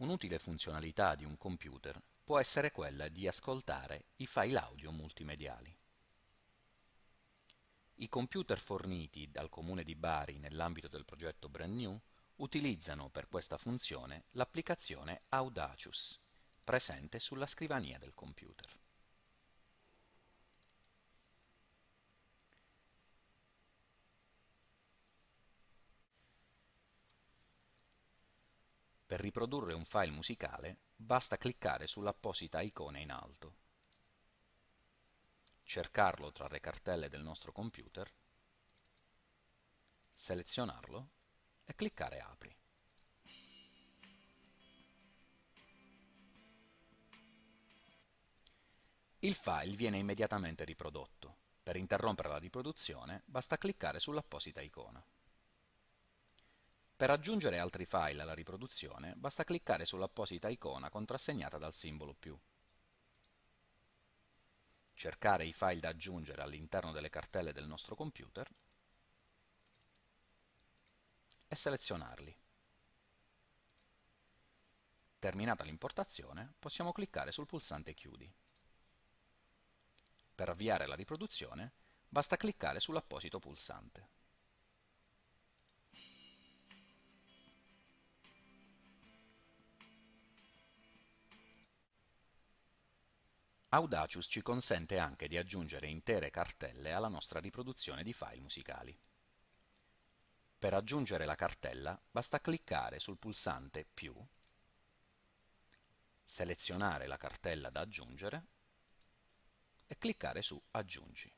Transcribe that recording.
Un'utile funzionalità di un computer può essere quella di ascoltare i file audio multimediali. I computer forniti dal Comune di Bari nell'ambito del progetto Brand New utilizzano per questa funzione l'applicazione Audacious, presente sulla scrivania del computer. Per riprodurre un file musicale basta cliccare sull'apposita icona in alto, cercarlo tra le cartelle del nostro computer, selezionarlo e cliccare Apri. Il file viene immediatamente riprodotto. Per interrompere la riproduzione basta cliccare sull'apposita icona. Per aggiungere altri file alla riproduzione basta cliccare sull'apposita icona contrassegnata dal simbolo più. Cercare i file da aggiungere all'interno delle cartelle del nostro computer e selezionarli. Terminata l'importazione possiamo cliccare sul pulsante Chiudi. Per avviare la riproduzione basta cliccare sull'apposito pulsante. Audacious ci consente anche di aggiungere intere cartelle alla nostra riproduzione di file musicali. Per aggiungere la cartella basta cliccare sul pulsante più, selezionare la cartella da aggiungere e cliccare su Aggiungi.